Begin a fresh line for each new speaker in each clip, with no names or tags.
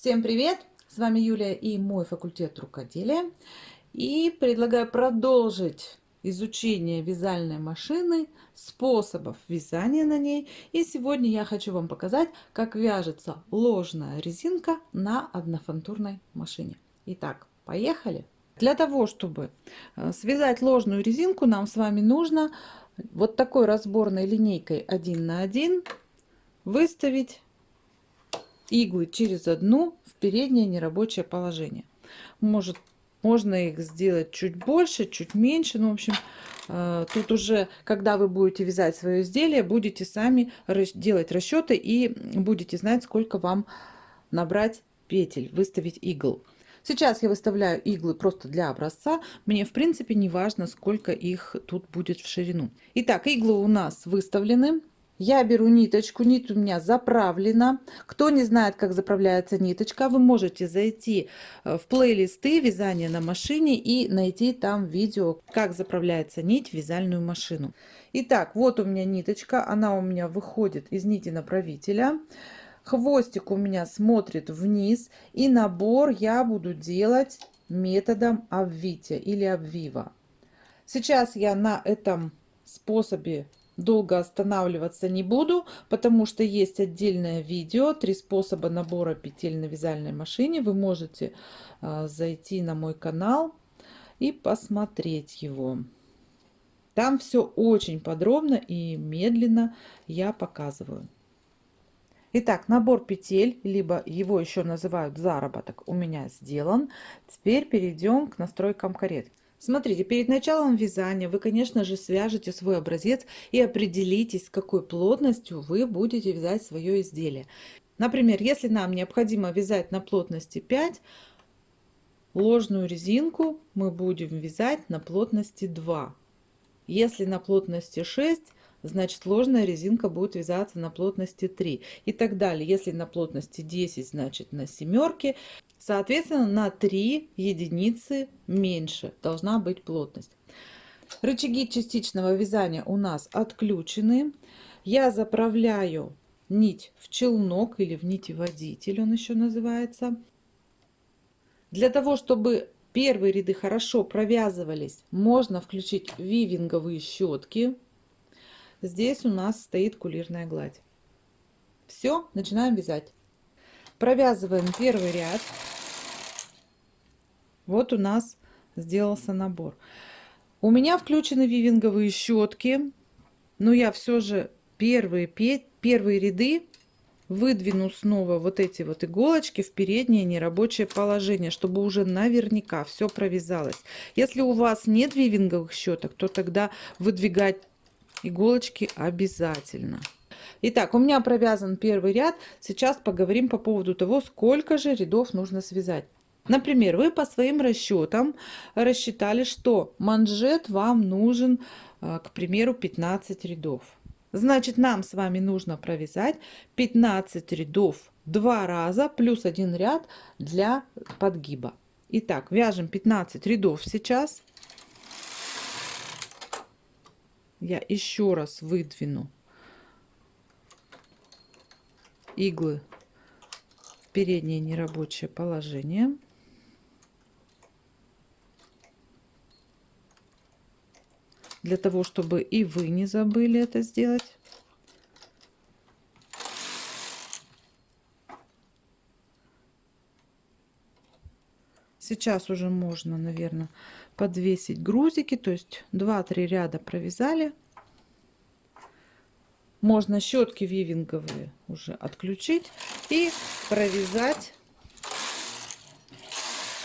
Всем привет! С вами Юлия и мой факультет рукоделия. И предлагаю продолжить изучение вязальной машины, способов вязания на ней. И сегодня я хочу вам показать, как вяжется ложная резинка на однофантурной машине. Итак, поехали! Для того, чтобы э, связать ложную резинку, нам с вами нужно вот такой разборной линейкой 1 на 1 выставить иглы через одну в переднее нерабочее положение. Может, можно их сделать чуть больше, чуть меньше. Ну, в общем, э, тут уже, когда вы будете вязать свое изделие, будете сами делать расчеты и будете знать, сколько вам набрать петель, выставить игл. Сейчас я выставляю иглы просто для образца. Мне, в принципе, не важно, сколько их тут будет в ширину. Итак, иглы у нас выставлены. Я беру ниточку, нить у меня заправлена. Кто не знает, как заправляется ниточка, вы можете зайти э, в плейлисты вязания на машине и найти там видео, как заправляется нить в вязальную машину. Итак, вот у меня ниточка, она у меня выходит из нити направителя. Хвостик у меня смотрит вниз и набор я буду делать методом обвития или обвива. Сейчас я на этом способе долго останавливаться не буду, потому что есть отдельное видео, три способа набора петель на вязальной машине. Вы можете э, зайти на мой канал и посмотреть его. Там все очень подробно и медленно я показываю. Итак, набор петель, либо его еще называют заработок, у меня сделан. Теперь перейдем к настройкам каретки. Смотрите, перед началом вязания вы, конечно же, свяжете свой образец и определитесь, с какой плотностью вы будете вязать свое изделие. Например, если нам необходимо вязать на плотности 5, ложную резинку мы будем вязать на плотности 2. Если на плотности 6, значит ложная резинка будет вязаться на плотности 3 и так далее. Если на плотности 10, значит на семерке. Соответственно, на 3 единицы меньше должна быть плотность. Рычаги частичного вязания у нас отключены. Я заправляю нить в челнок или в нитеводитель, он еще называется. Для того, чтобы первые ряды хорошо провязывались, можно включить вивинговые щетки. Здесь у нас стоит кулирная гладь. Все, начинаем вязать. Провязываем первый ряд. Вот у нас сделался набор. У меня включены вивинговые щетки, но я все же первые, первые ряды выдвину снова вот эти вот иголочки в переднее нерабочее положение, чтобы уже наверняка все провязалось. Если у вас нет вивинговых щеток, то тогда выдвигать иголочки обязательно. Итак, у меня провязан первый ряд. Сейчас поговорим по поводу того, сколько же рядов нужно связать. Например, вы по своим расчетам рассчитали, что манжет вам нужен, э, к примеру, 15 рядов. Значит, нам с вами нужно провязать 15 рядов два раза плюс один ряд для подгиба. Итак, вяжем 15 рядов сейчас. Я еще раз выдвину иглы в переднее нерабочее положение. Для того, чтобы и вы не забыли это сделать. Сейчас уже можно, наверное, подвесить грузики, то есть 2-3 ряда провязали. Можно щетки вивинговые уже отключить и провязать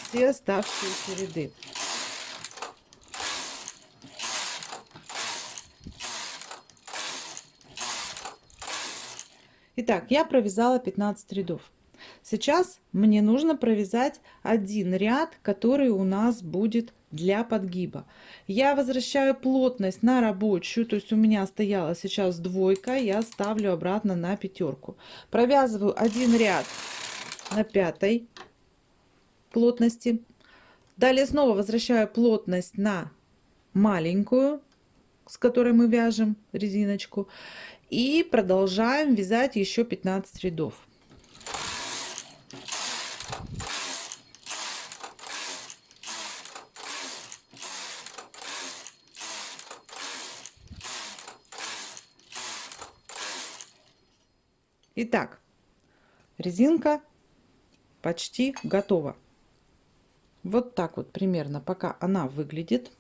все оставшиеся ряды. Итак, я провязала 15 рядов. Сейчас мне нужно провязать один ряд, который у нас будет для подгиба. Я возвращаю плотность на рабочую, то есть у меня стояла сейчас двойка, я ставлю обратно на пятерку. Провязываю один ряд на пятой плотности. Далее снова возвращаю плотность на маленькую, с которой мы вяжем резиночку. И продолжаем вязать еще 15 рядов. Итак, резинка почти готова. Вот так вот примерно пока она выглядит.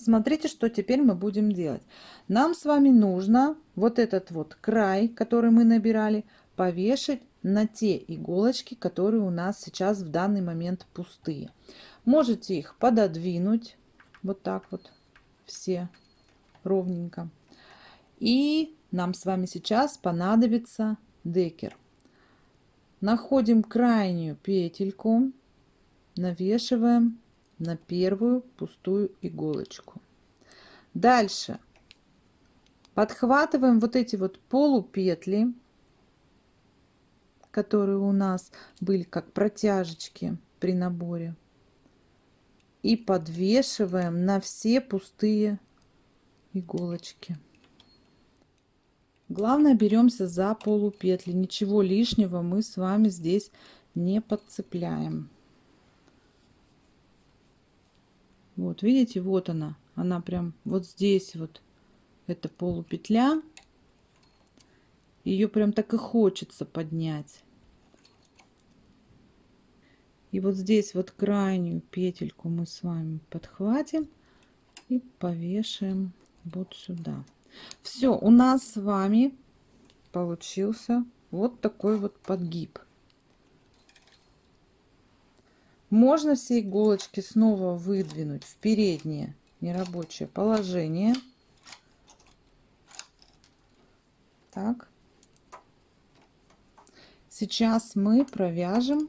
Смотрите, что теперь мы будем делать. Нам с вами нужно вот этот вот край, который мы набирали, повешать на те иголочки, которые у нас сейчас в данный момент пустые. Можете их пододвинуть вот так вот все ровненько. И нам с вами сейчас понадобится декер. Находим крайнюю петельку, навешиваем на первую пустую иголочку. Дальше подхватываем вот эти вот полупетли, которые у нас были как протяжечки при наборе. И подвешиваем на все пустые иголочки. Главное беремся за полупетли. Ничего лишнего мы с вами здесь не подцепляем. Вот, видите, вот она. Она прям вот здесь вот. Это полупетля. Ее прям так и хочется поднять. И вот здесь вот крайнюю петельку мы с вами подхватим и повешаем вот сюда. Все, у нас с вами получился вот такой вот подгиб. Можно все иголочки снова выдвинуть в переднее нерабочее положение. Так. Сейчас мы провяжем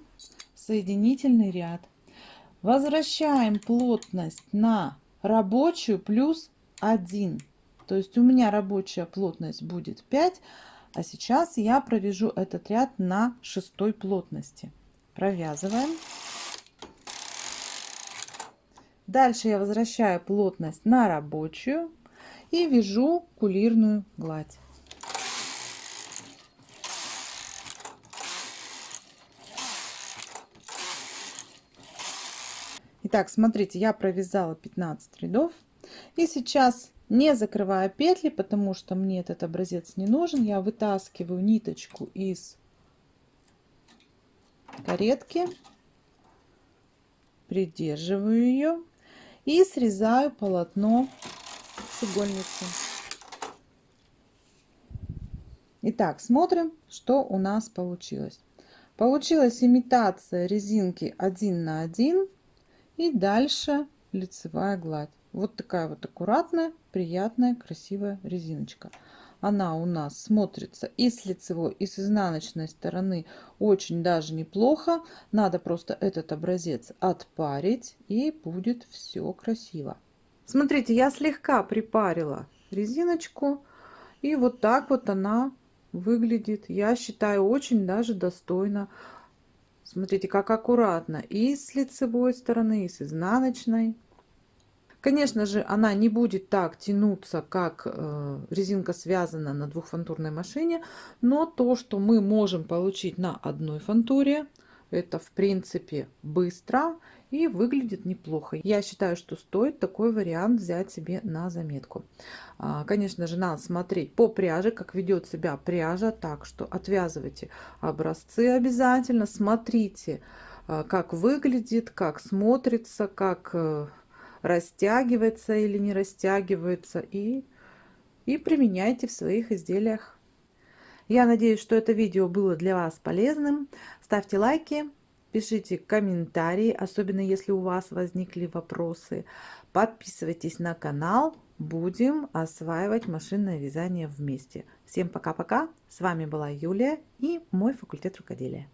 соединительный ряд. Возвращаем плотность на рабочую плюс 1. То есть у меня рабочая плотность будет 5, а сейчас я провяжу этот ряд на шестой плотности. Провязываем. Дальше я возвращаю плотность на рабочую и вяжу кулирную гладь. Итак, смотрите, я провязала 15 рядов. И сейчас, не закрывая петли, потому что мне этот образец не нужен, я вытаскиваю ниточку из каретки, придерживаю ее и срезаю полотно с игольницы. Итак, смотрим, что у нас получилось. Получилась имитация резинки 1 на 1 и дальше лицевая гладь. Вот такая вот аккуратная, приятная, красивая резиночка. Она у нас смотрится и с лицевой, и с изнаночной стороны очень даже неплохо. Надо просто этот образец отпарить, и будет все красиво. Смотрите, я слегка припарила резиночку, и вот так вот она выглядит. Я считаю, очень даже достойно. Смотрите, как аккуратно и с лицевой стороны, и с изнаночной. Конечно же, она не будет так тянуться, как э, резинка связана на двухфантурной машине, но то, что мы можем получить на одной фантуре, это в принципе быстро и выглядит неплохо. Я считаю, что стоит такой вариант взять себе на заметку. А, конечно же, надо смотреть по пряже, как ведет себя пряжа, так что отвязывайте образцы обязательно, смотрите, а, как выглядит, как смотрится, как э, растягивается или не растягивается и, и применяйте в своих изделиях. Я надеюсь, что это видео было для вас полезным. Ставьте лайки, пишите комментарии, особенно если у вас возникли вопросы. Подписывайтесь на канал. Будем осваивать машинное вязание вместе. Всем пока-пока. С вами была Юлия и мой факультет рукоделия.